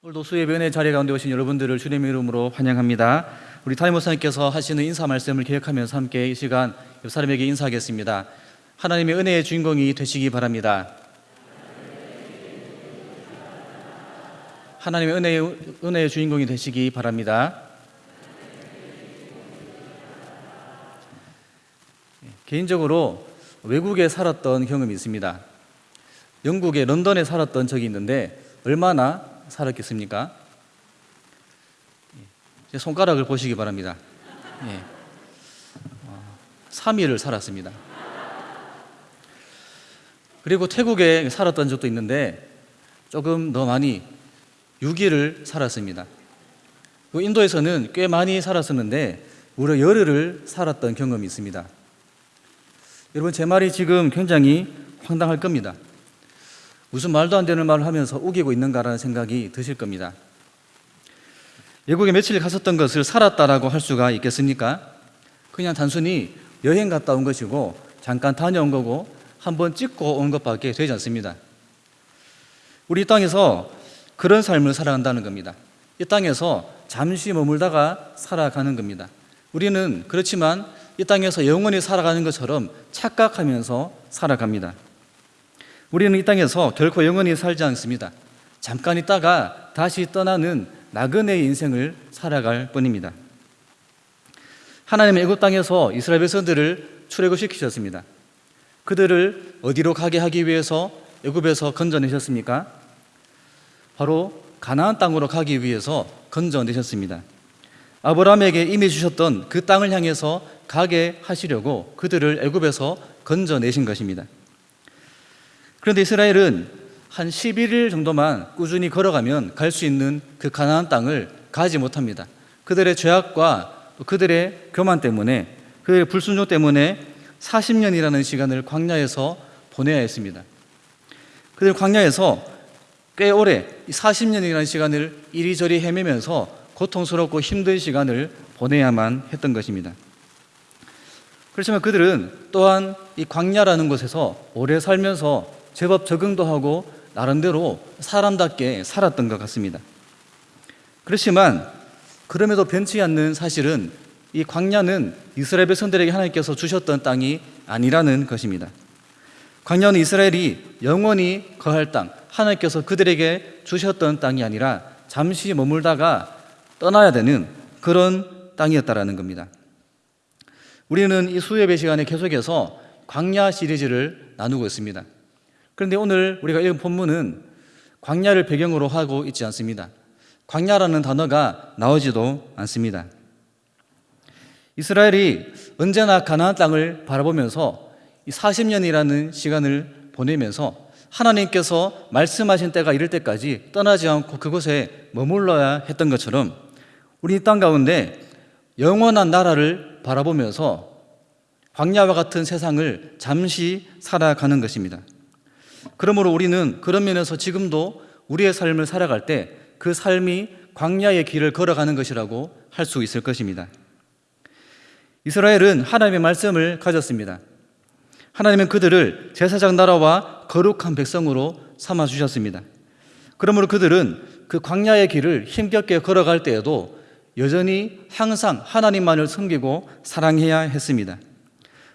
오늘도 수예변의 자리 가운데 오신 여러분들을 주님의 이름으로 환영합니다. 우리 담임 목사님께서 하시는 인사 말씀을 기억하면서 함께 이 시간 옆 사람에게 인사하겠습니다. 하나님의 은혜의 주인공이 되시기 바랍니다. 하나님의 은혜의, 은혜의 주인공이 되시기 바랍니다. 개인적으로 외국에 살았던 경험이 있습니다. 영국의 런던에 살았던 적이 있는데 얼마나 살았겠습니까? 제 손가락을 보시기 바랍니다. 예. 어, 3일을 살았습니다. 그리고 태국에 살았던 적도 있는데 조금 더 많이 6일을 살았습니다. 그 인도에서는 꽤 많이 살았었는데 무려 열흘을 살았던 경험이 있습니다. 여러분 제 말이 지금 굉장히 황당할 겁니다. 무슨 말도 안 되는 말을 하면서 우기고 있는가라는 생각이 드실 겁니다. 외국에 며칠 갔었던 것을 살았다라고 할 수가 있겠습니까? 그냥 단순히 여행 갔다 온 것이고 잠깐 다녀온 거고 한 번 찍고 온 것밖에 되지 않습니다. 우리 이 땅에서 그런 삶을 살아간다는 겁니다. 이 땅에서 잠시 머물다가 살아가는 겁니다. 우리는 그렇지만 이 땅에서 영원히 살아가는 것처럼 착각하면서 살아갑니다. 우리는 이 땅에서 결코 영원히 살지 않습니다. 잠깐 있다가 다시 떠나는 나그네의 인생을 살아갈 뿐입니다. 하나님의 애굽 땅에서 이스라엘 백성들을 출애굽시키셨습니다. 그들을 어디로 가게 하기 위해서 애굽에서 건져내셨습니까? 바로 가나안 땅으로 가기 위해서 건져내셨습니다. 아브라함에게 이미 주셨던 그 땅을 향해서 가게 하시려고 그들을 애굽에서 건져내신 것입니다. 그런데 이스라엘은 한 11일 정도만 꾸준히 걸어가면 갈 수 있는 그 가나안 땅을 가지 못합니다. 그들의 죄악과 그들의 교만 때문에 그들의 불순종 때문에 40년이라는 시간을 광야에서 보내야 했습니다. 그들 광야에서 꽤 오래 40년이라는 시간을 이리저리 헤매면서 고통스럽고 힘든 시간을 보내야만 했던 것입니다. 그렇지만 그들은 또한 이 광야라는 곳에서 오래 살면서 제법 적응도 하고 나름대로 사람답게 살았던 것 같습니다. 그렇지만 그럼에도 변치 않는 사실은 이 광야는 이스라엘 백성들에게 하나님께서 주셨던 땅이 아니라는 것입니다. 광야는 이스라엘이 영원히 거할 땅, 하나님께서 그들에게 주셨던 땅이 아니라 잠시 머물다가 떠나야 되는 그런 땅이었다라는 겁니다. 우리는 이 수요예배 시간에 계속해서 광야 시리즈를 나누고 있습니다. 그런데 오늘 우리가 읽은 본문은 광야를 배경으로 하고 있지 않습니다. 광야라는 단어가 나오지도 않습니다. 이스라엘이 언제나 가나안 땅을 바라보면서 40년이라는 시간을 보내면서 하나님께서 말씀하신 때가 이를 때까지 떠나지 않고 그곳에 머물러야 했던 것처럼 우리 이땅 가운데 영원한 나라를 바라보면서 광야와 같은 세상을 잠시 살아가는 것입니다. 그러므로 우리는 그런 면에서 지금도 우리의 삶을 살아갈 때 그 삶이 광야의 길을 걸어가는 것이라고 할 수 있을 것입니다. 이스라엘은 하나님의 말씀을 가졌습니다. 하나님은 그들을 제사장 나라와 거룩한 백성으로 삼아 주셨습니다. 그러므로 그들은 그 광야의 길을 힘겹게 걸어갈 때에도 여전히 항상 하나님만을 섬기고 사랑해야 했습니다.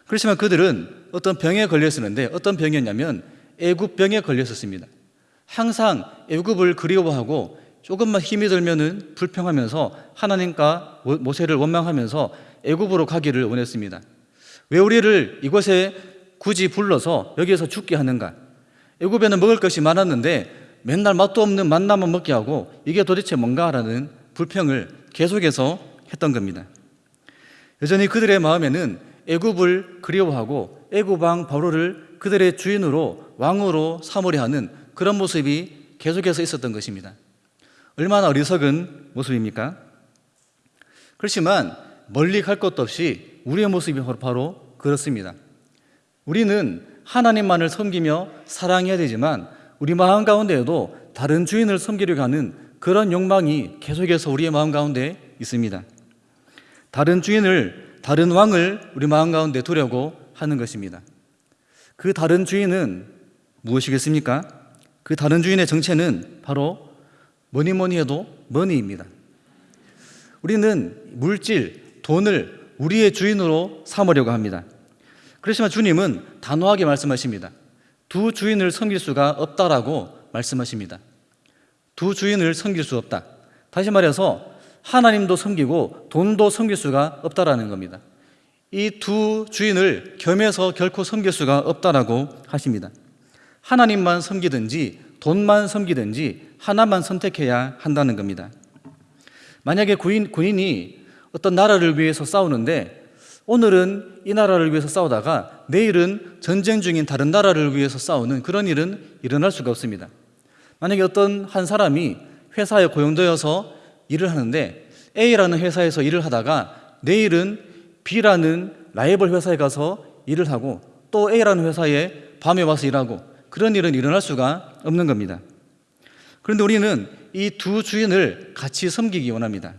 그렇지만 그들은 어떤 병에 걸렸었는데 어떤 병이었냐면 애굽병에 걸렸었습니다. 항상 애굽을 그리워하고 조금만 힘이 들면은 불평하면서 하나님과 모세를 원망하면서 애굽으로 가기를 원했습니다. 왜 우리를 이곳에 굳이 불러서 여기에서 죽게 하는가? 애굽에는 먹을 것이 많았는데 맨날 맛도 없는 만나만 먹게 하고 이게 도대체 뭔가라는 불평을 계속해서 했던 겁니다. 여전히 그들의 마음에는 애굽을 그리워하고 애굽 왕 바로를 그들의 주인으로 왕으로 삼으려 하는 그런 모습이 계속해서 있었던 것입니다. 얼마나 어리석은 모습입니까? 그렇지만 멀리 갈 것도 없이 우리의 모습이 바로 그렇습니다. 우리는 하나님만을 섬기며 사랑해야 되지만 우리 마음 가운데에도 다른 주인을 섬기려고 하는 그런 욕망이 계속해서 우리의 마음 가운데 있습니다. 다른 주인을, 다른 왕을 우리 마음 가운데 두려고 하는 것입니다. 그 다른 주인은 무엇이겠습니까? 그 다른 주인의 정체는 바로 뭐니 뭐니 해도 머니입니다. 우리는 물질, 돈을 우리의 주인으로 삼으려고 합니다. 그렇지만 주님은 단호하게 말씀하십니다. 두 주인을 섬길 수가 없다라고 말씀하십니다. 두 주인을 섬길 수 없다. 다시 말해서 하나님도 섬기고 돈도 섬길 수가 없다라는 겁니다. 이 두 주인을 겸해서 결코 섬길 수가 없다라고 하십니다. 하나님만 섬기든지 돈만 섬기든지 하나만 선택해야 한다는 겁니다. 만약에 군인, 군인이 어떤 나라를 위해서 싸우는데 오늘은 이 나라를 위해서 싸우다가 내일은 전쟁 중인 다른 나라를 위해서 싸우는 그런 일은 일어날 수가 없습니다. 만약에 어떤 한 사람이 회사에 고용되어서 일을 하는데 A라는 회사에서 일을 하다가 내일은 B라는 라이벌 회사에 가서 일을 하고 또 A라는 회사에 밤에 와서 일하고 그런 일은 일어날 수가 없는 겁니다. 그런데 우리는 이 두 주인을 같이 섬기기 원합니다.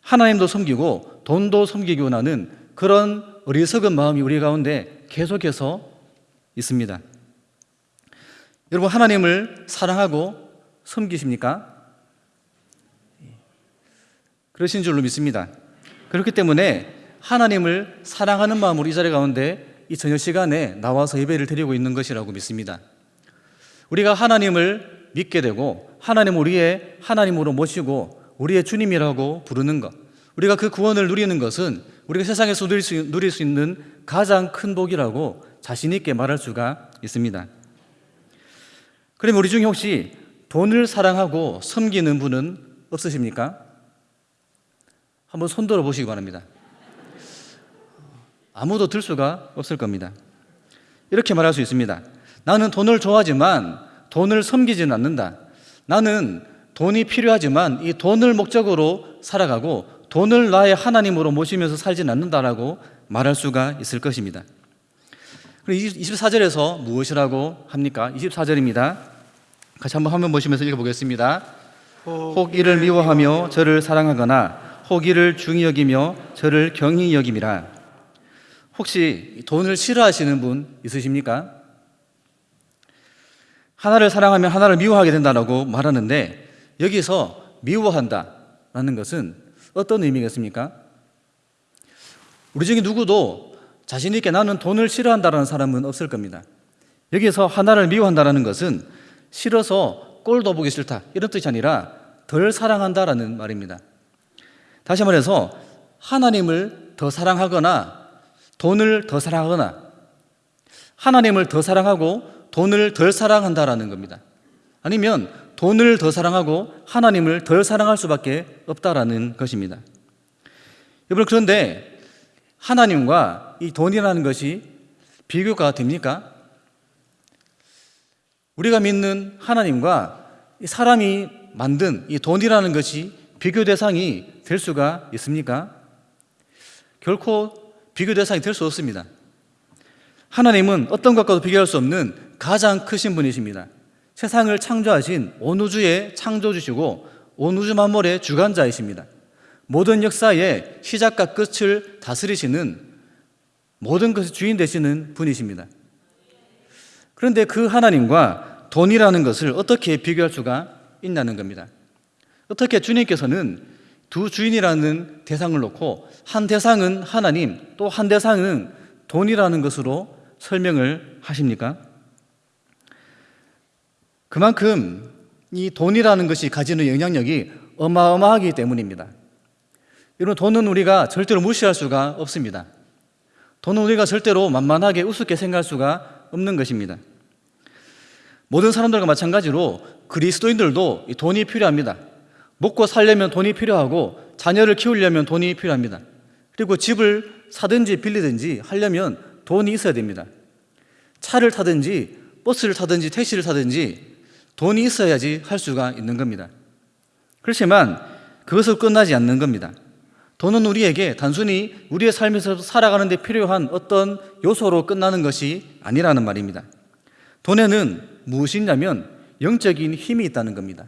하나님도 섬기고 돈도 섬기기 원하는 그런 어리석은 마음이 우리 가운데 계속해서 있습니다. 여러분, 하나님을 사랑하고 섬기십니까? 그러신 줄로 믿습니다. 그렇기 때문에 하나님을 사랑하는 마음으로 이 자리 가운데 이 저녁 시간에 나와서 예배를 드리고 있는 것이라고 믿습니다. 우리가 하나님을 믿게 되고 하나님 우리의 하나님으로 모시고 우리의 주님이라고 부르는 것, 우리가 그 구원을 누리는 것은 우리가 세상에서 누릴 수, 누릴 수 있는 가장 큰 복이라고 자신 있게 말할 수가 있습니다. 그러면 우리 중에 혹시 돈을 사랑하고 섬기는 분은 없으십니까? 한번 손들어 보시기 바랍니다. 아무도 들 수가 없을 겁니다. 이렇게 말할 수 있습니다. 나는 돈을 좋아하지만 돈을 섬기지는 않는다. 나는 돈이 필요하지만 이 돈을 목적으로 살아가고 돈을 나의 하나님으로 모시면서 살지는 않는다라고 말할 수가 있을 것입니다. 그리고 24절에서 무엇이라고 합니까? 24절입니다. 같이 한번 화면 보시면서 읽어보겠습니다. 혹 이를 미워하며 저를 사랑하거나 혹 이를 중히 여기며 저를 경히 여김이라. 혹시 돈을 싫어하시는 분 있으십니까? 하나를 사랑하면 하나를 미워하게 된다라고 말하는데 여기서 미워한다라는 것은 어떤 의미겠습니까? 우리 중에 누구도 자신 있게 나는 돈을 싫어한다라는 사람은 없을 겁니다. 여기서 하나를 미워한다라는 것은 싫어서 꼴도 보기 싫다 이런 뜻이 아니라 덜 사랑한다라는 말입니다. 다시 말해서 하나님을 더 사랑하거나 돈을 더 사랑하거나 하나님을 더 사랑하고 돈을 덜 사랑한다라는 겁니다. 아니면 돈을 더 사랑하고 하나님을 덜 사랑할 수밖에 없다라는 것입니다. 여러분 그런데 하나님과 이 돈이라는 것이 비교가 됩니까? 우리가 믿는 하나님과 사람이 만든 이 돈이라는 것이 비교 대상이 될 수가 있습니까? 결코 비교 대상이 될 수 없습니다. 하나님은 어떤 것과도 비교할 수 없는 가장 크신 분이십니다. 세상을 창조하신 온 우주의 창조주시고 온 우주 만물의 주관자이십니다. 모든 역사의 시작과 끝을 다스리시는 모든 것의 주인 되시는 분이십니다. 그런데 그 하나님과 돈이라는 것을 어떻게 비교할 수가 있냐는 겁니다. 어떻게 주님께서는 두 주인이라는 대상을 놓고 한 대상은 하나님 또 한 대상은 돈이라는 것으로 설명을 하십니까? 그만큼 이 돈이라는 것이 가지는 영향력이 어마어마하기 때문입니다. 여러분, 돈은 우리가 절대로 무시할 수가 없습니다. 돈은 우리가 절대로 만만하게 우습게 생각할 수가 없는 것입니다. 모든 사람들과 마찬가지로 그리스도인들도 돈이 필요합니다. 먹고 살려면 돈이 필요하고 자녀를 키우려면 돈이 필요합니다. 그리고 집을 사든지 빌리든지 하려면 돈이 있어야 됩니다. 차를 타든지 버스를 타든지 택시를 타든지 돈이 있어야지 할 수가 있는 겁니다. 그렇지만 그것을 끝나지 않는 겁니다. 돈은 우리에게 단순히 우리의 삶에서 살아가는 데 필요한 어떤 요소로 끝나는 것이 아니라는 말입니다. 돈에는 무엇이냐면 영적인 힘이 있다는 겁니다.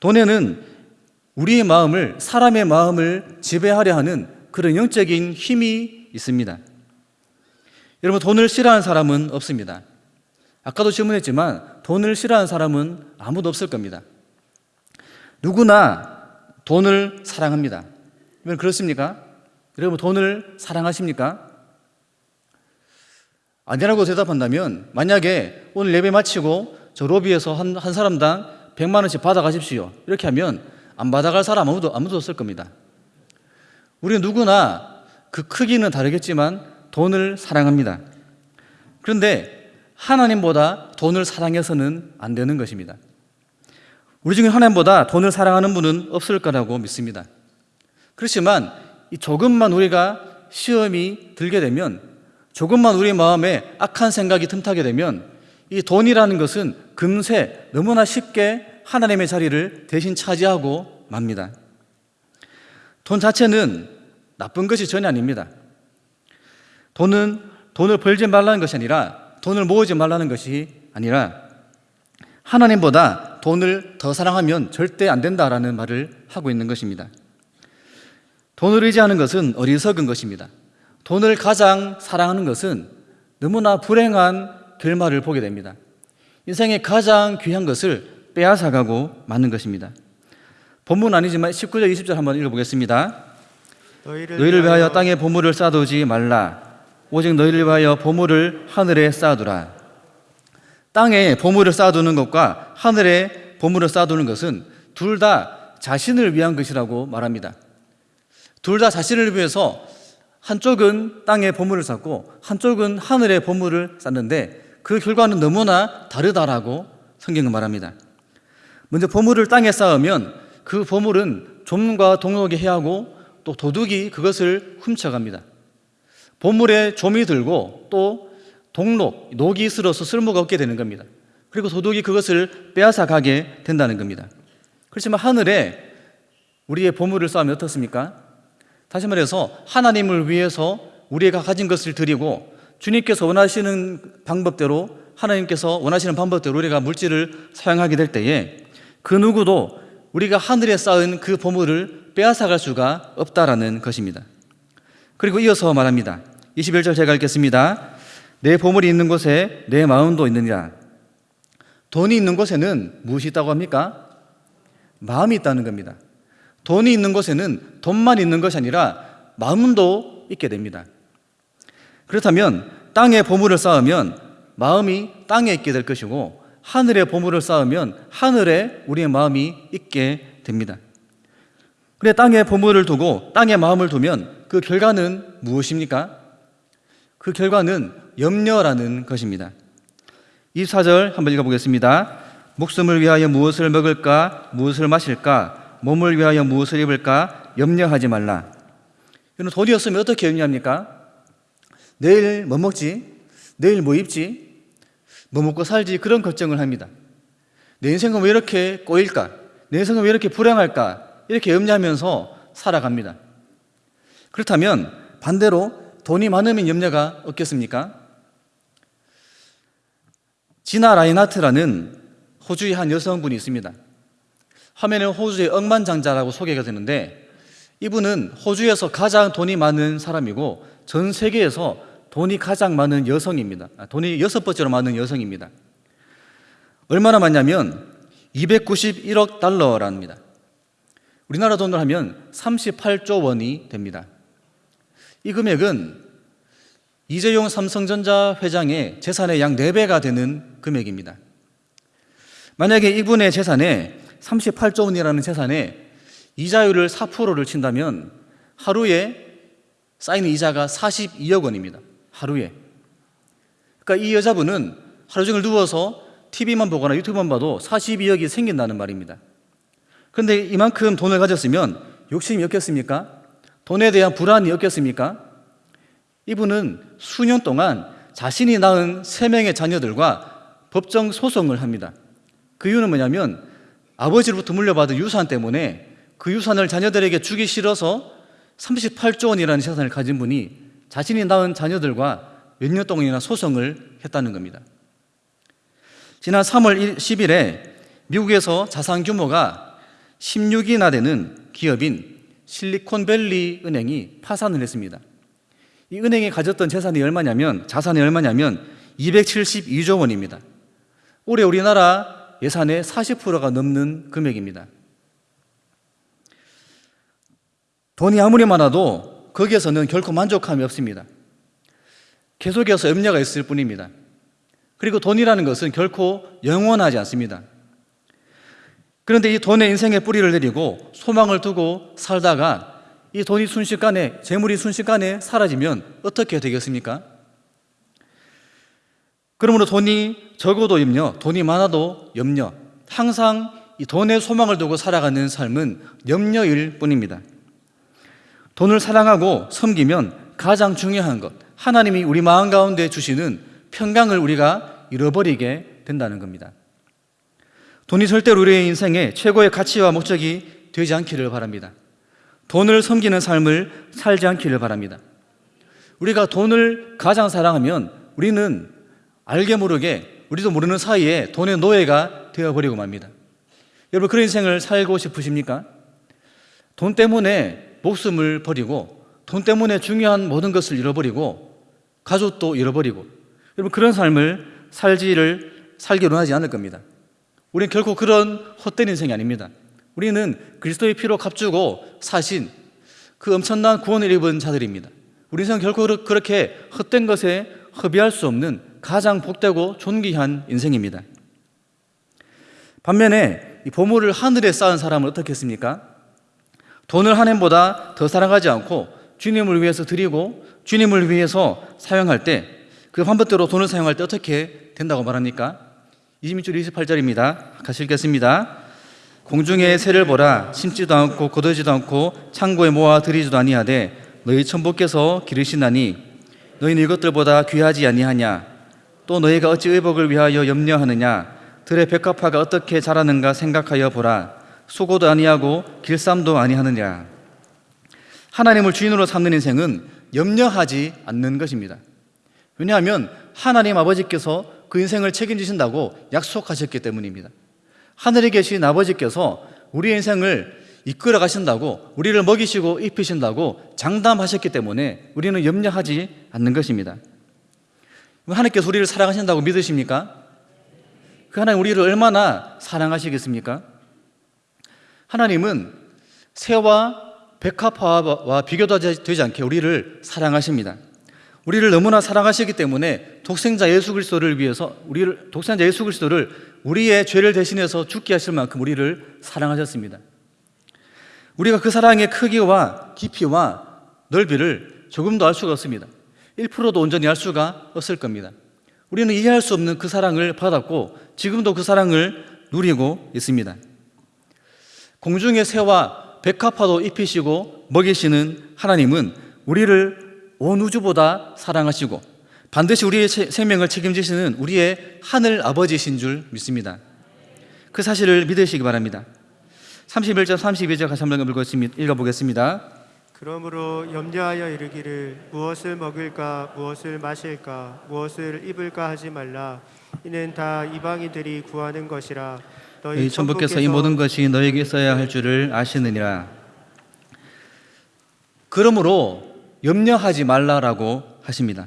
돈에는 우리의 마음을, 사람의 마음을 지배하려 하는 그런 영적인 힘이 있습니다. 여러분 돈을 싫어하는 사람은 없습니다. 아까도 질문했지만 돈을 싫어하는 사람은 아무도 없을 겁니다. 누구나 돈을 사랑합니다. 여러분 그렇습니까? 여러분 돈을 사랑하십니까? 아니라고 대답한다면 만약에 오늘 예배 마치고 저 로비에서 한, 한 사람당 100만 원씩 받아가십시오. 이렇게 하면 안 받아갈 사람 아무도 아무도 없을 겁니다. 우리 누구나 그 크기는 다르겠지만 돈을 사랑합니다. 그런데 하나님보다 돈을 사랑해서는 안 되는 것입니다. 우리 중에 하나님보다 돈을 사랑하는 분은 없을 거라고 믿습니다. 그렇지만 이 조금만 우리가 시험이 들게 되면 조금만 우리 마음에 악한 생각이 틈타게 되면 이 돈이라는 것은 금세 너무나 쉽게 하나님의 자리를 대신 차지하고 맙니다. 돈 자체는 나쁜 것이 전혀 아닙니다. 돈은 돈을 벌지 말라는 것이 아니라 돈을 모으지 말라는 것이 아니라 하나님보다 돈을 더 사랑하면 절대 안 된다라는 말을 하고 있는 것입니다. 돈을 의지하는 것은 어리석은 것입니다. 돈을 가장 사랑하는 것은 너무나 불행한 결말을 보게 됩니다. 인생의 가장 귀한 것을 빼앗아가고 마는 것입니다. 본문 아니지만 19절 20절 한번 읽어보겠습니다. 너희를 위하여 땅에 보물을 쌓아두지 말라. 오직 너희를 위하여 보물을 하늘에 쌓아두라. 땅에 보물을 쌓아두는 것과 하늘에 보물을 쌓아두는 것은 둘 다 자신을 위한 것이라고 말합니다. 둘 다 자신을 위해서 한쪽은 땅에 보물을 쌓고 한쪽은 하늘에 보물을 쌓는데 그 결과는 너무나 다르다라고 성경은 말합니다. 먼저 보물을 땅에 쌓으면 그 보물은 좀과 동록이 해하고 또 도둑이 그것을 훔쳐갑니다. 보물에 좀이 들고 또 동록, 녹이 있으로서 쓸모가 없게 되는 겁니다. 그리고 도둑이 그것을 빼앗아 가게 된다는 겁니다. 그렇지만 하늘에 우리의 보물을 쌓으면 어떻습니까? 다시 말해서 하나님을 위해서 우리가 가진 것을 드리고 주님께서 원하시는 방법대로 하나님께서 원하시는 방법대로 우리가 물질을 사용하게 될 때에 그 누구도 우리가 하늘에 쌓은 그 보물을 빼앗아갈 수가 없다라는 것입니다. 그리고 이어서 말합니다. 21절 제가 읽겠습니다. 내 보물이 있는 곳에 내 마음도 있느니라. 돈이 있는 곳에는 무엇이 있다고 합니까? 마음이 있다는 겁니다. 돈이 있는 곳에는 돈만 있는 것이 아니라 마음도 있게 됩니다. 그렇다면 땅에 보물을 쌓으면 마음이 땅에 있게 될 것이고 하늘에 보물을 쌓으면 하늘에 우리의 마음이 있게 됩니다. 그래 땅에 보물을 두고 땅에 마음을 두면 그 결과는 무엇입니까? 그 결과는 염려라는 것입니다. 24절 한번 읽어보겠습니다. 목숨을 위하여 무엇을 먹을까, 무엇을 마실까, 몸을 위하여 무엇을 입을까, 염려하지 말라. 이런 돈이 없으면 어떻게 염려합니까? 내일 뭐 먹지? 내일 뭐 입지? 뭐 먹고 살지? 그런 걱정을 합니다. 내 인생은 왜 이렇게 꼬일까? 내 인생은 왜 이렇게 불행할까? 이렇게 염려하면서 살아갑니다. 그렇다면 반대로 돈이 많으면 염려가 없겠습니까? 지나 라인하트라는 호주의 한 여성분이 있습니다. 화면에 호주의 억만장자라고 소개가 되는데 이분은 호주에서 가장 돈이 많은 사람이고 전 세계에서 돈이 가장 많은 여성입니다. 아, 돈이 여섯 번째로 많은 여성입니다. 얼마나 많냐면 291억 달러랍니다. 우리나라 돈으로 하면 38조 원이 됩니다. 이 금액은 이재용 삼성전자 회장의 재산의 약 4배가 되는 금액입니다. 만약에 이분의 재산에 38조 원이라는 재산에 이자율을 4%를 친다면 하루에 쌓이는 이자가 42억 원입니다. 하루에. 그러니까 이 여자분은 하루 종일 누워서 TV만 보거나 유튜브만 봐도 42억이 생긴다는 말입니다. 그런데 이만큼 돈을 가졌으면 욕심이 없겠습니까? 돈에 대한 불안이 없겠습니까? 이분은 수년 동안 자신이 낳은 세 명의 자녀들과 법정 소송을 합니다. 그 이유는 뭐냐면 아버지로부터 물려받은 유산 때문에 그 유산을 자녀들에게 주기 싫어서 38조 원이라는 재산을 가진 분이 자신이 낳은 자녀들과 몇 년 동안이나 소송을 했다는 겁니다. 지난 3월 10일에 미국에서 자산 규모가 16이나 되는 기업인 실리콘밸리 은행이 파산을 했습니다. 이 은행이 가졌던 재산이 얼마냐면 자산이 얼마냐면 272조 원입니다. 올해 우리나라 예산의 40%가 넘는 금액입니다. 돈이 아무리 많아도 거기에서는 결코 만족함이 없습니다. 계속해서 염려가 있을 뿐입니다. 그리고 돈이라는 것은 결코 영원하지 않습니다. 그런데 이 돈에 인생의 뿌리를 내리고 소망을 두고 살다가 이 돈이 순식간에, 재물이 순식간에 사라지면 어떻게 되겠습니까? 그러므로 돈이 적어도 염려, 돈이 많아도 염려, 항상 이 돈에 소망을 두고 살아가는 삶은 염려일 뿐입니다. 돈을 사랑하고 섬기면 가장 중요한 것, 하나님이 우리 마음 가운데 주시는 평강을 우리가 잃어버리게 된다는 겁니다. 돈이 절대로 우리의 인생의 최고의 가치와 목적이 되지 않기를 바랍니다. 돈을 섬기는 삶을 살지 않기를 바랍니다. 우리가 돈을 가장 사랑하면 우리는 알게 모르게 우리도 모르는 사이에 돈의 노예가 되어버리고 맙니다. 여러분 그런 인생을 살고 싶으십니까? 돈 때문에 목숨을 버리고 돈 때문에 중요한 모든 것을 잃어버리고 가족도 잃어버리고 여러분 그런 삶을 살지를 살기로 하지 않을 겁니다. 우리는 결코 그런 헛된 인생이 아닙니다. 우리는 그리스도의 피로 값주고 사신 그 엄청난 구원을 입은 자들입니다. 우리 인생은 결코 그렇게 헛된 것에 허비할 수 없는 가장 복되고 존귀한 인생입니다. 반면에 이 보물을 하늘에 쌓은 사람은 어떻게 했습니까? 돈을 하나님보다 더 사랑하지 않고 주님을 위해서 드리고 주님을 위해서 사용할 때그 환법대로 돈을 사용할 때 어떻게 된다고 말합니까? 26절 28절입니다. 같이 읽겠습니다. 공중의 새를 보라 심지도 않고 거두지도 않고 창고에 모아 들이지도 아니하되 너희 천부께서 기르시나니 너희는 이것들보다 귀하지 아니하냐 또 너희가 어찌 의복을 위하여 염려하느냐 들의 백합화가 어떻게 자라는가 생각하여 보라 수고도 아니하고 길쌈도 아니하느냐 하나님을 주인으로 삼는 인생은 염려하지 않는 것입니다 왜냐하면 하나님 아버지께서 그 인생을 책임지신다고 약속하셨기 때문입니다. 하늘에 계신 아버지께서 우리의 인생을 이끌어 가신다고 우리를 먹이시고 입히신다고 장담하셨기 때문에 우리는 염려하지 않는 것입니다. 하나님께서 우리를 사랑하신다고 믿으십니까? 그 하나님 우리를 얼마나 사랑하시겠습니까? 하나님은 새와 백합화와 비교도 되지 않게 우리를 사랑하십니다. 우리를 너무나 사랑하시기 때문에 독생자 예수 그리스도를 위해서 우리를 독생자 예수 그리스도를 우리의 죄를 대신해서 죽게 하실 만큼 우리를 사랑하셨습니다. 우리가 그 사랑의 크기와 깊이와 넓이를 조금도 알 수가 없습니다. 1%도 온전히 알 수가 없을 겁니다. 우리는 이해할 수 없는 그 사랑을 받았고 지금도 그 사랑을 누리고 있습니다. 공중의 새와 백합화도 입히시고 먹이시는 하나님은 우리를 온 우주보다 사랑하시고 반드시 우리의 생명을 책임지시는 우리의 하늘 아버지신 줄 믿습니다. 그 사실을 믿으시기 바랍니다. 31절 32절 같이 한번 읽어보겠습니다. 그러므로 염려하여 이르기를 무엇을 먹을까 무엇을 마실까 무엇을 입을까 하지 말라 이는 다 이방인들이 구하는 것이라 너희 천부께서 이 모든 것이 너에게 있어야 할 줄을 아시느니라 그러므로 염려하지 말라라고 하십니다.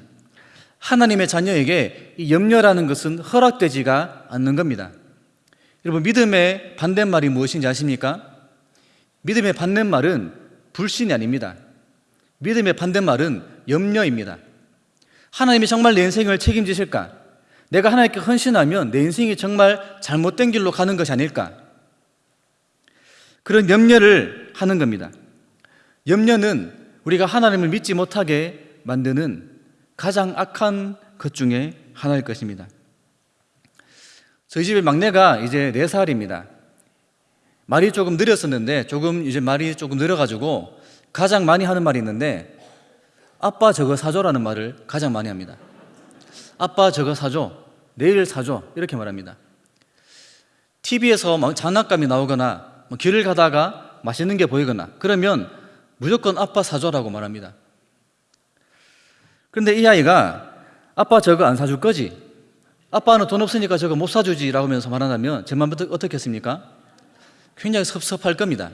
하나님의 자녀에게 이 염려라는 것은 허락되지가 않는 겁니다. 여러분, 믿음의 반대말이 무엇인지 아십니까? 믿음의 반대말은 불신이 아닙니다. 믿음의 반대말은 염려입니다. 하나님이 정말 내 인생을 책임지실까? 내가 하나님께 헌신하면 내 인생이 정말 잘못된 길로 가는 것이 아닐까? 그런 염려를 하는 겁니다. 염려는 우리가 하나님을 믿지 못하게 만드는 가장 악한 것 중에 하나일 것입니다. 저희 집의 막내가 이제 4살입니다. 말이 조금 느렸었는데 조금 이제 말이 조금 늘어가지고 가장 많이 하는 말이 있는데 아빠 저거 사줘라는 말을 가장 많이 합니다. 아빠 저거 사줘. 내일 사줘. 이렇게 말합니다. TV에서 장난감이 나오거나 뭐 길을 가다가 맛있는 게 보이거나 그러면 무조건 아빠 사줘라고 말합니다. 그런데 이 아이가 아빠 저거 안 사줄 거지? 아빠는 돈 없으니까 저거 못 사주지 라고 하면서 말한다면 제 마음 어떻게 했습니까? 굉장히 섭섭할 겁니다.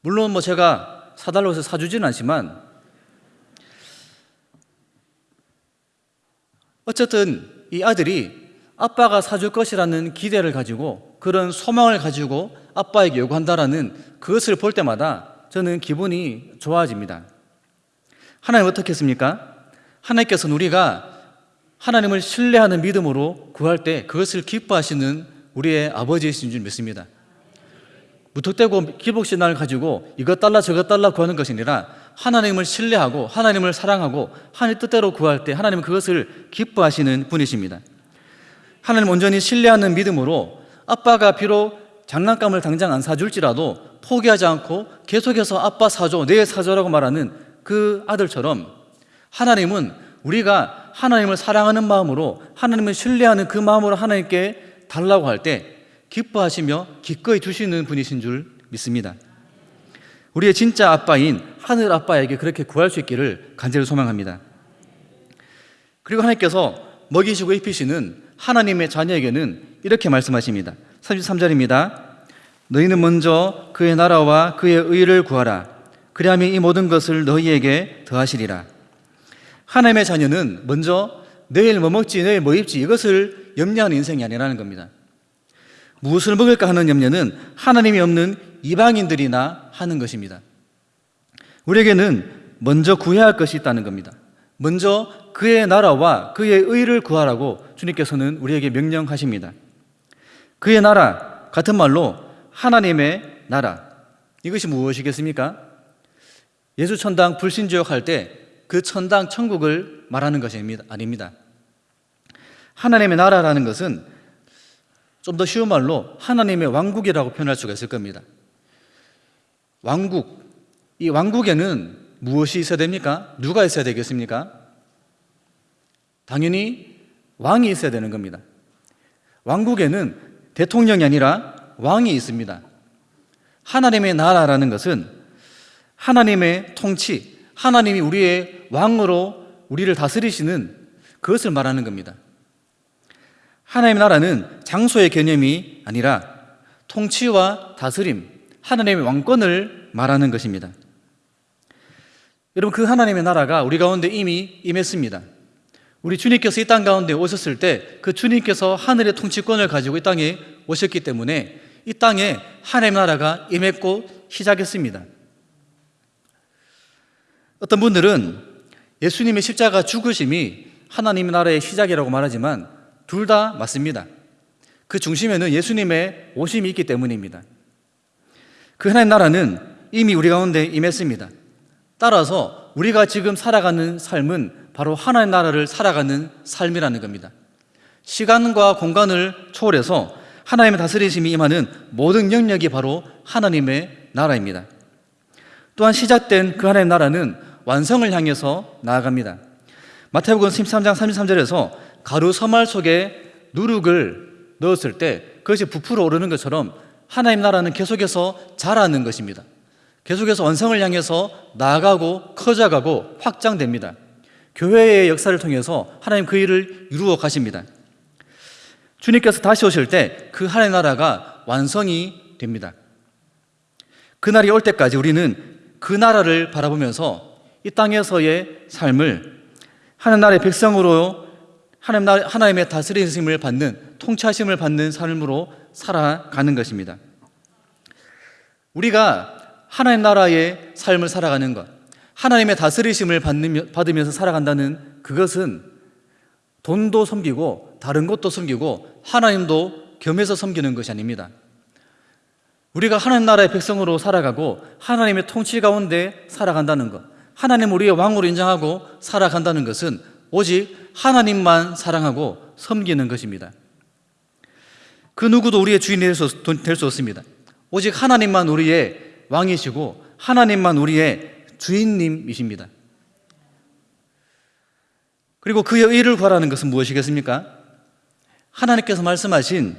물론 뭐 제가 사달라고 해서 사주지는 않지만 어쨌든 이 아들이 아빠가 사줄 것이라는 기대를 가지고 그런 소망을 가지고 아빠에게 요구한다라는 그것을 볼 때마다 저는 기분이 좋아집니다. 하나님 어떻게 했습니까? 하나님께서는 우리가 하나님을 신뢰하는 믿음으로 구할 때 그것을 기뻐하시는 우리의 아버지이신 줄 믿습니다. 무턱대고 기복신앙을 가지고 이것 달라 저것 달라 구하는 것이 아니라 하나님을 신뢰하고 하나님을 사랑하고 하나님 뜻대로 구할 때 하나님은 그것을 기뻐하시는 분이십니다. 하나님 온전히 신뢰하는 믿음으로 아빠가 비록 장난감을 당장 안 사줄지라도 포기하지 않고 계속해서 아빠 사줘, 내 사줘라고 말하는 그 아들처럼 하나님은 우리가 하나님을 사랑하는 마음으로 하나님을 신뢰하는 그 마음으로 하나님께 달라고 할 때 기뻐하시며 기꺼이 주시는 분이신 줄 믿습니다. 우리의 진짜 아빠인 하늘 아빠에게 그렇게 구할 수 있기를 간절히 소망합니다. 그리고 하나님께서 먹이시고 입히시는 하나님의 자녀에게는 이렇게 말씀하십니다. 33절입니다. 너희는 먼저 그의 나라와 그의 의를 구하라. 그리하면 이 모든 것을 너희에게 더하시리라. 하나님의 자녀는 먼저 내일 뭐 먹지, 내일 뭐 입지 이것을 염려하는 인생이 아니라는 겁니다. 무엇을 먹을까 하는 염려는 하나님이 없는 이방인들이나 하는 것입니다. 우리에게는 먼저 구해야 할 것이 있다는 겁니다. 먼저 그의 나라와 그의 의를 구하라고 주님께서는 우리에게 명령하십니다. 그의 나라, 같은 말로 하나님의 나라. 이것이 무엇이겠습니까? 예수 천당 불신지옥 할때 그 천당 천국을 말하는 것이 아닙니다. 하나님의 나라라는 것은 좀 더 쉬운 말로 하나님의 왕국이라고 표현할 수가 있을 겁니다. 왕국. 이 왕국에는 무엇이 있어야 됩니까? 누가 있어야 되겠습니까? 당연히 왕이 있어야 되는 겁니다. 왕국에는 대통령이 아니라 왕이 있습니다. 하나님의 나라라는 것은 하나님의 통치, 하나님이 우리의 왕으로 우리를 다스리시는 그것을 말하는 겁니다. 하나님의 나라는 장소의 개념이 아니라 통치와 다스림, 하나님의 왕권을 말하는 것입니다. 여러분, 그 하나님의 나라가 우리 가운데 이미 임했습니다. 우리 주님께서 이 땅 가운데 오셨을 때 그 주님께서 하늘의 통치권을 가지고 이 땅에 오셨기 때문에 이 땅에 하나님의 나라가 임했고 시작했습니다. 어떤 분들은 예수님의 십자가 죽으심이 하나님의 나라의 시작이라고 말하지만 둘 다 맞습니다. 그 중심에는 예수님의 오심이 있기 때문입니다. 그 하나님 나라는 이미 우리 가운데 임했습니다. 따라서 우리가 지금 살아가는 삶은 바로 하나님 나라를 살아가는 삶이라는 겁니다. 시간과 공간을 초월해서 하나님의 다스리심이 임하는 모든 영역이 바로 하나님의 나라입니다. 또한 시작된 그 하나님의 나라는 완성을 향해서 나아갑니다. 마태복음 13장 33절에서 가루 서말 속에 누룩을 넣었을 때 그것이 부풀어 오르는 것처럼 하나님 나라는 계속해서 자라는 것입니다. 계속해서 완성을 향해서 나아가고 커져가고 확장됩니다. 교회의 역사를 통해서 하나님 그 일을 이루어 가십니다. 주님께서 다시 오실 때 그 하나님 나라가 완성이 됩니다. 그날이 올 때까지 우리는 그 나라를 바라보면서 이 땅에서의 삶을 하나님 나라의 백성으로 하나님 나라, 하나님의 다스리심을 받는 통치하심을 받는 삶으로 살아가는 것입니다. 우리가 하나님 나라의 삶을 살아가는 것, 하나님의 다스리심을 받으면서 살아간다는 그것은 돈도 섬기고 다른 것도 섬기고 하나님도 겸해서 섬기는 것이 아닙니다. 우리가 하나님 나라의 백성으로 살아가고 하나님의 통치 가운데 살아간다는 것, 하나님 우리의 왕으로 인정하고 살아간다는 것은 오직 하나님만 사랑하고 섬기는 것입니다. 그 누구도 우리의 주인이 될 수 없습니다. 오직 하나님만 우리의 왕이시고 하나님만 우리의 주인님이십니다. 그리고 그의 의를 구하라는 것은 무엇이겠습니까? 하나님께서 말씀하신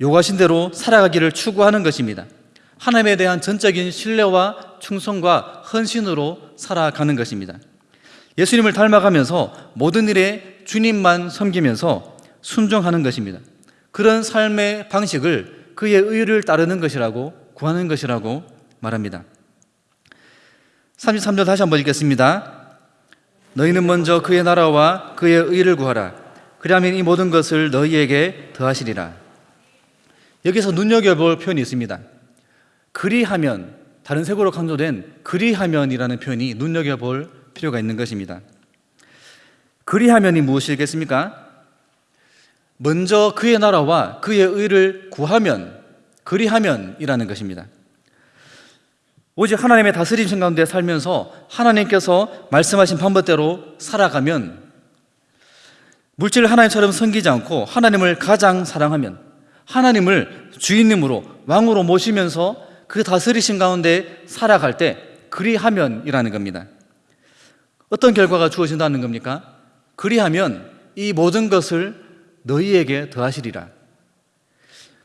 요구하신 대로 살아가기를 추구하는 것입니다. 하나님에 대한 전적인 신뢰와 충성과 헌신으로 살아가는 것입니다. 예수님을 닮아가면서 모든 일에 주님만 섬기면서 순종하는 것입니다. 그런 삶의 방식을 그의 의를 따르는 것이라고 구하는 것이라고 말합니다. 33절 다시 한번 읽겠습니다. 너희는 먼저 그의 나라와 그의 의를 구하라. 그리하면 이 모든 것을 너희에게 더하시리라. 여기서 눈여겨볼 표현이 있습니다. 그리하면 다른 색으로 강조된 그리하면이라는 표현이 눈여겨볼 필요가 있는 것입니다. 그리하면이 무엇이겠습니까? 먼저 그의 나라와 그의 의를 구하면, 그리하면이라는 것입니다. 오직 하나님의 다스림신 가운데 살면서 하나님께서 말씀하신 방법대로 살아가면 물질을 하나님처럼 섬기지 않고 하나님을 가장 사랑하면 하나님을 주인님으로 왕으로 모시면서 그 다스리신 가운데 살아갈 때 그리하면이라는 겁니다. 어떤 결과가 주어진다는 겁니까? 그리하면 이 모든 것을 너희에게 더하시리라.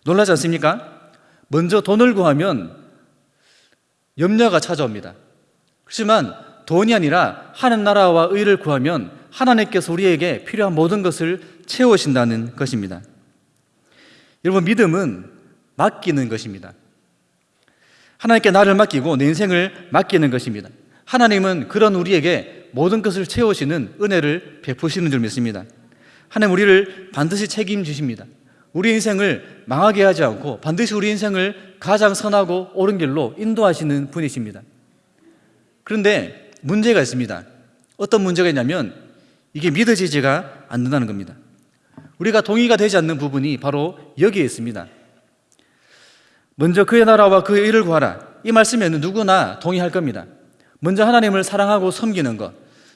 놀라지 않습니까? 먼저 돈을 구하면 염려가 찾아옵니다. 그렇지만 돈이 아니라 하는 나라와 의를 구하면 하나님께서 우리에게 필요한 모든 것을 채우신다는 것입니다. 여러분, 믿음은 맡기는 것입니다. 하나님께 나를 맡기고 내 인생을 맡기는 것입니다. 하나님은 그런 우리에게 모든 것을 채우시는 은혜를 베푸시는 줄 믿습니다. 하나님 우리를 반드시 책임지십니다. 우리 인생을 망하게 하지 않고 반드시 우리 인생을 가장 선하고 옳은 길로 인도하시는 분이십니다. 그런데 문제가 있습니다. 어떤 문제가 있냐면 이게 믿어지지가 않는다는 겁니다. 우리가 동의가 되지 않는 부분이 바로 여기에 있습니다. 먼저 그의 나라와 그의 일을 구하라. 이 말씀에는 누구나 동의할 겁니다. 먼저 하나님을 사랑하고 섬기는 것,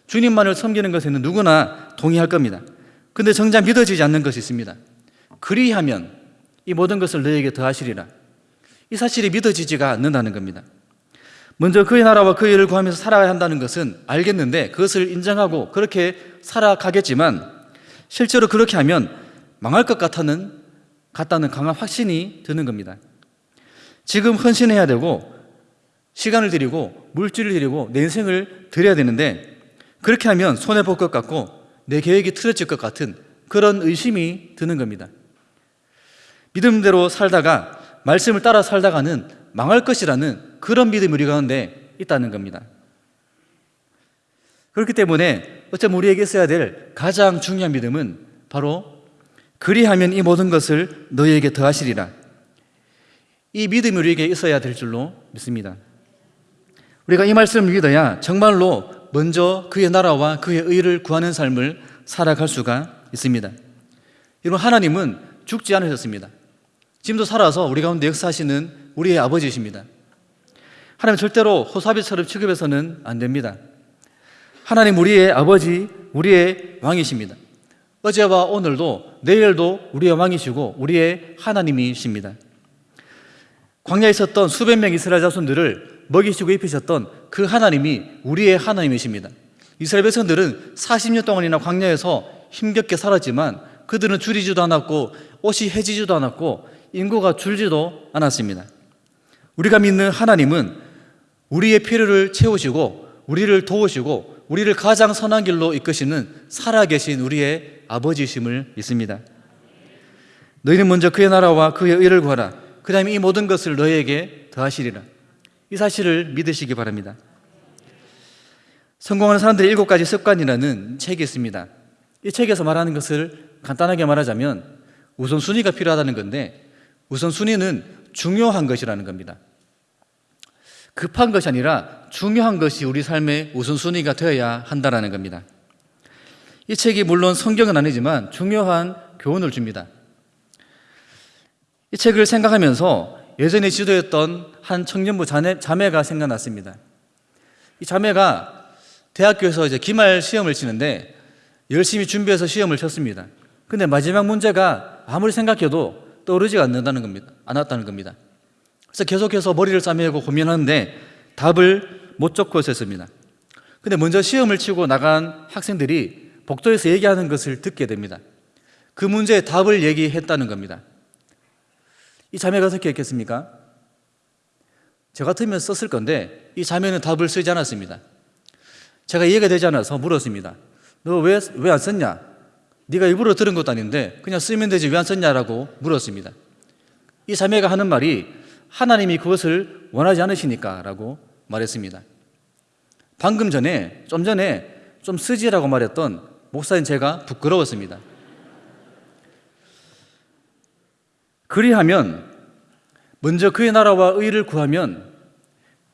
주님만을 섬기는 것에는 누구나 동의할 겁니다. 근데 정작 믿어지지 않는 것이 있습니다. 그리하면 이 모든 것을 너에게 더하시리라. 이 사실이 믿어지지가 않는다는 겁니다. 먼저 그의 나라와 그의 일을 구하면서 살아야 한다는 것은 알겠는데 그것을 인정하고 그렇게 살아가겠지만 실제로 그렇게 하면 망할 것 같다는, 같다는 강한 확신이 드는 겁니다. 지금 헌신해야 되고 시간을 들이고 물질을 들이고 내 인생을 드려야 되는데 그렇게 하면 손해볼 것 같고 내 계획이 틀어질 것 같은 그런 의심이 드는 겁니다. 믿음대로 살다가 말씀을 따라 살다가는 망할 것이라는 그런 믿음이 우리 가운데 있다는 겁니다. 그렇기 때문에 어쩌면 우리에게 있어야 될 가장 중요한 믿음은 바로 그리하면 이 모든 것을 너희에게 더하시리라. 이 믿음이 우리에게 있어야 될 줄로 믿습니다. 우리가 이 말씀을 믿어야 정말로 먼저 그의 나라와 그의 의를 구하는 삶을 살아갈 수가 있습니다. 여러분, 하나님은 죽지 않으셨습니다. 지금도 살아서 우리 가운데 역사하시는 우리의 아버지십니다. 하나님 절대로 호사비처럼 취급해서는 안 됩니다. 하나님 우리의 아버지, 우리의 왕이십니다. 어제와 오늘도 내일도 우리의 왕이시고 우리의 하나님이십니다. 광야에 있었던 수백 명 이스라엘 자손들을 먹이시고 입히셨던 그 하나님이 우리의 하나님이십니다. 이스라엘 백성들은 40년 동안이나 광야에서 힘겹게 살았지만 그들은 줄이지도 않았고 옷이 해지지도 않았고 인구가 줄지도 않았습니다. 우리가 믿는 하나님은 우리의 필요를 채우시고 우리를 도우시고 우리를 가장 선한 길로 이끄시는 살아계신 우리의 아버지심을 믿습니다. 너희는 먼저 그의 나라와 그의 의를 구하라. 그 다음에 이 모든 것을 너희에게 더하시리라. 이 사실을 믿으시기 바랍니다. 성공하는 사람들의 일곱 가지 습관이라는 책이 있습니다. 이 책에서 말하는 것을 간단하게 말하자면 우선순위가 필요하다는 건데 우선순위는 중요한 것이라는 겁니다. 급한 것이 아니라 중요한 것이 우리 삶의 우선순위가 되어야 한다는 겁니다. 이 책이 물론 성경은 아니지만 중요한 교훈을 줍니다. 이 책을 생각하면서 예전에 지도했던 한 청년부 자매, 자매가 생각났습니다. 이 자매가 대학교에서 이제 기말 시험을 치는데 열심히 준비해서 시험을 쳤습니다. 근데 마지막 문제가 아무리 생각해도 떠오르지가 않는다는 겁니다. 않았다는 겁니다. 그래서 계속해서 머리를 싸매고 고민하는데 답을 못 적고 있었습니다. 근데 먼저 시험을 치고 나간 학생들이 복도에서 얘기하는 것을 듣게 됩니다. 그 문제의 답을 얘기했다는 겁니다. 이 자매가 어떻게 했겠습니까? 저 같으면 썼을 건데 이 자매는 답을 쓰지 않았습니다. 제가 이해가 되지 않아서 물었습니다. 너 왜 왜 안 썼냐? 네가 일부러 들은 것도 아닌데 그냥 쓰면 되지 왜 안 썼냐라고 물었습니다. 이 자매가 하는 말이 하나님이 그것을 원하지 않으시니까 라고 말했습니다. 방금 전에 좀 전에 좀 쓰지라고 말했던 목사인 제가 부끄러웠습니다. 그리하면 먼저 그의 나라와 의를 구하면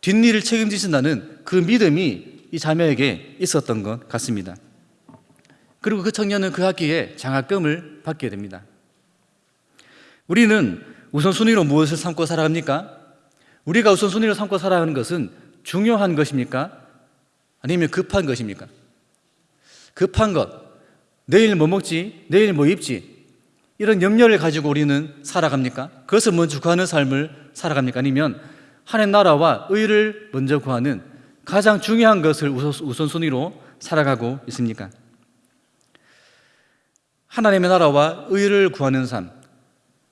뒷일을 책임지신다는 그 믿음이 이 자매에게 있었던 것 같습니다. 그리고 그 청년은 그 학기에 장학금을 받게 됩니다. 우리는 우선순위로 무엇을 삼고 살아갑니까? 우리가 우선순위로 삼고 살아가는 것은 중요한 것입니까? 아니면 급한 것입니까? 급한 것, 내일 뭐 먹지? 내일 뭐 입지? 이런 염려를 가지고 우리는 살아갑니까? 그것을 먼저 구하는 삶을 살아갑니까? 아니면 하나님 나라와 의를 먼저 구하는 가장 중요한 것을 우선- 우선순위로 살아가고 있습니까? 하나님의 나라와 의를 구하는 삶,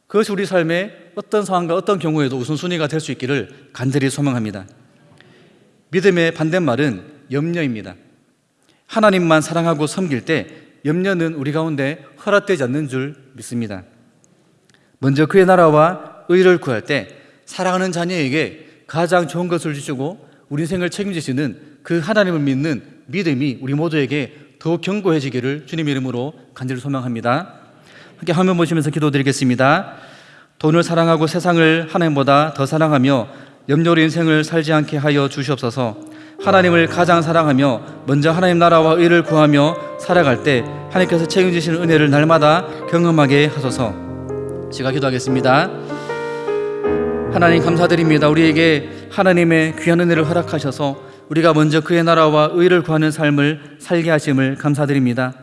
그것이 우리 삶의 어떤 상황과 어떤 경우에도 우선순위가 될 수 있기를 간절히 소망합니다. 믿음의 반대말은 염려입니다. 하나님만 사랑하고 섬길 때 염려는 우리 가운데 허락되지 않는 줄 믿습니다. 먼저 그의 나라와 의를 구할 때 사랑하는 자녀에게 가장 좋은 것을 주시고 우리 인생을 책임지시는 그 하나님을 믿는 믿음이 우리 모두에게 더욱 견고해지기를 주님 이름으로 간절히 소망합니다. 함께 화면 보시면서 기도드리겠습니다. 돈을 사랑하고 세상을 하나님보다 더 사랑하며 염려로 인생을 살지 않게 하여 주시옵소서. 하나님을 가장 사랑하며 먼저 하나님 나라와 의를 구하며 살아갈 때 하나님께서 책임지시는 은혜를 날마다 경험하게 하소서. 제가 기도하겠습니다. 하나님 감사드립니다. 우리에게 하나님의 귀한 은혜를 허락하셔서 우리가 먼저 그의 나라와 의를 구하는 삶을 살게 하심을 감사드립니다.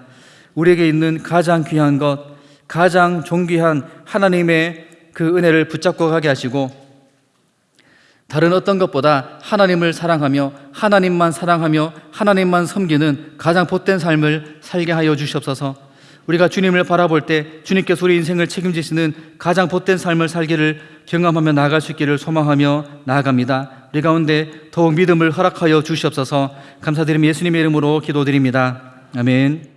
우리에게 있는 가장 귀한 것, 가장 존귀한 하나님의 그 은혜를 붙잡고 가게 하시고 다른 어떤 것보다 하나님을 사랑하며 하나님만 사랑하며 하나님만 섬기는 가장 복된 삶을 살게 하여 주시옵소서. 우리가 주님을 바라볼 때 주님께서 우리 인생을 책임지시는 가장 복된 삶을 살기를 경험하며 나아갈 수 있기를 소망하며 나아갑니다. 우리 가운데 더욱 믿음을 허락하여 주시옵소서. 감사드리며 예수님의 이름으로 기도드립니다. 아멘.